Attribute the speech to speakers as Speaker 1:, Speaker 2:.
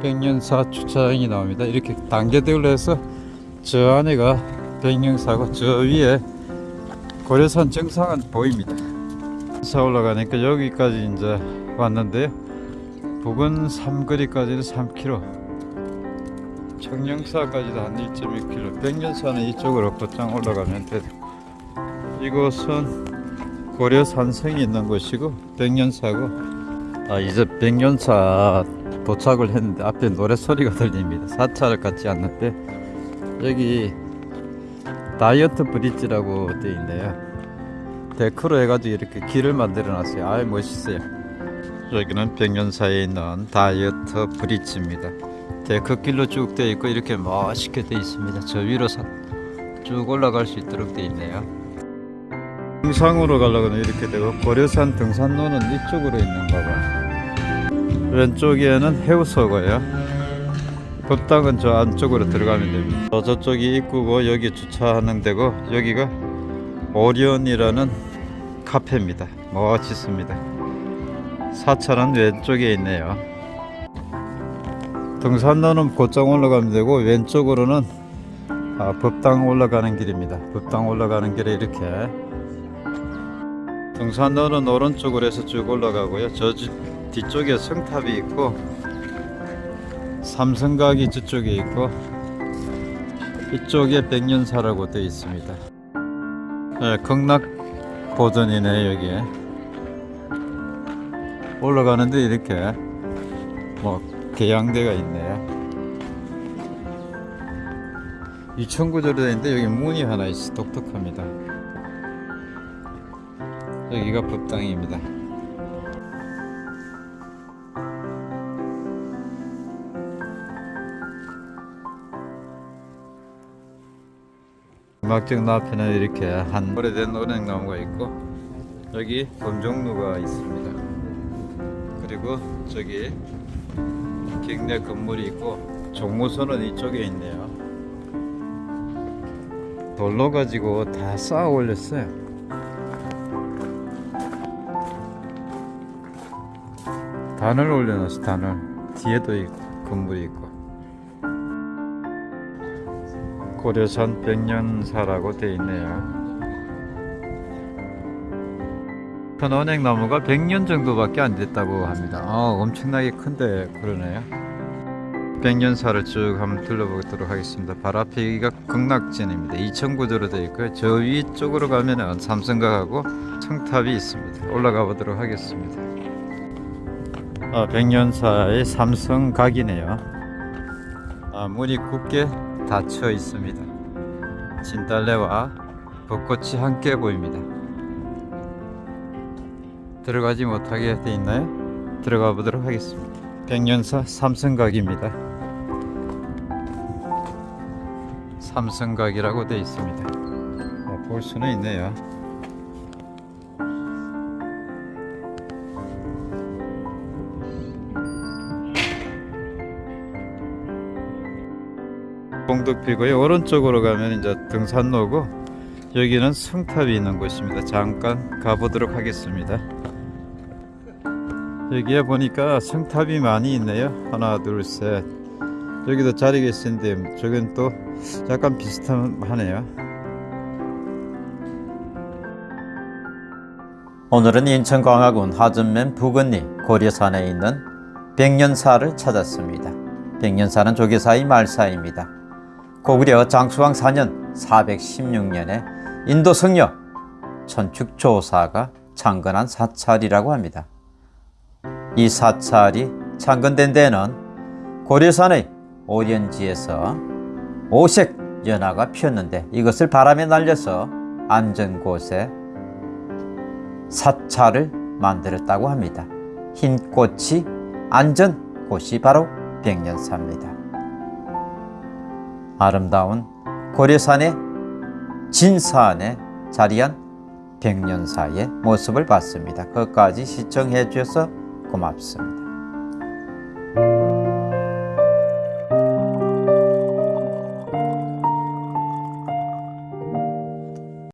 Speaker 1: 백년사 주차장이 나옵니다. 이렇게 단계대로 해서 저 안에가 백년사고 저 위에 고려산 정상은 보입니다. 사 올라가니까 여기까지 이제 왔는데요. 부근 삼거리까지는 3km, 청령사까지도 한 1.2km. 백년사는 이쪽으로 곧장 올라가면 돼요. 이곳은 고려산성이 있는 곳이고 백년사고 아 이제 백년사 도착을 했는데 앞에 노래 소리가 들립니다. 사찰 같지 않는데 여기 다이어트 브릿지라고 되어 있네요. 데크로 해가지고 이렇게 길을 만들어 놨어요. 아이 멋있어요. 여기는 백년사에 있는 다이어트 브릿지입니다. 데크길로 쭉 되어 있고 이렇게 멋있게 되어 있습니다. 저 위로 사- 쭉 올라갈 수 있도록 되어 있네요. 등상으로 가려고는 이렇게 되고 고려산 등산로는 이쪽으로 있는가 봐. 왼쪽에는 해우소고요. 법당은 저 안쪽으로 들어가면 됩니다. 저 저쪽이 입구고 여기 주차하는 데고 여기가 오리온이라는 카페입니다. 멋있습니다. 사찰은 왼쪽에 있네요. 등산로는 곧장 올라가면 되고 왼쪽으로는 아, 법당 올라가는 길입니다. 법당 올라가는 길에 이렇게 등산로는 오른쪽으로 해서 쭉 올라가고요. 저 지- 뒤쪽에 성탑이 있고 삼성각이 저쪽에 있고 이쪽에 백년사라고 되어 있습니다. 네, 극락 보전이네 여기에 올라가는데 이렇게 뭐 계양대가 있네요. 2,900도 되는데 여기 문이 하나 있어 독특합니다. 여기가 법당입니다. 음악정 앞에는 이렇게 한 오래된 오랭나무가 있고 여기 범종루가 있습니다. 그리고 저기 경내 건물이 있고 종무소는 이쪽에 있네요. 돌로 가지고 다 쌓아 올렸어요. 단을 올려놨어 단을 뒤에도 있고 건물이 있고 고려산 백년사라고 돼 있네요. 천원행나무가 100년 정도밖에 안 됐다고 합니다. 아, 엄청나게 큰데 그러네요. 백년사를 쭉 한번 둘러보도록 하겠습니다. 바로 앞에 여기가 극락진입니다. 2,000구조로 되어 있고요. 저 위쪽으로 가면은 삼성각하고 청탑이 있습니다. 올라가 보도록 하겠습니다. 아, 백년사의 삼성각이네요. 아, 문이 굳게 닫혀 있습니다. 진달래와 벚꽃이 함께 보입니다. 들어가지 못하게 돼 있나요? 들어가 보도록 하겠습니다. 백년사 삼성각입니다. 삼성각이라고 돼 있습니다. 아, 볼 수는 있네요. 봉덕피고요 오른쪽으로 가면 이제 등산로고 여기는 성탑이 있는 곳입니다. 잠깐 가보도록 하겠습니다. 여기에 보니까 성탑이 많이 있네요. 하나 둘셋. 여기도 자리가 있는데 저건 또 약간 비슷하네요.
Speaker 2: 오늘은 인천 광화군 하전면 부근리 고려산에 있는 백년사를 찾았습니다. 백년사는 조계사의 말사입니다. 고구려 장수왕 4년 416년에 인도 성녀 천축조사가 창건한 사찰이라고 합니다. 이 사찰이 창건된 데는 고려산의 오련지에서 오색 연화가 피었는데 이것을 바람에 날려서 안전 곳에 사찰을 만들었다고 합니다. 흰 꽃이 안전 곳이 바로 백년사입니다. 아름다운 고려산의 진산에 자리한 백년사의 모습을 봤습니다. 끝까지 시청해 주셔서 고맙습니다.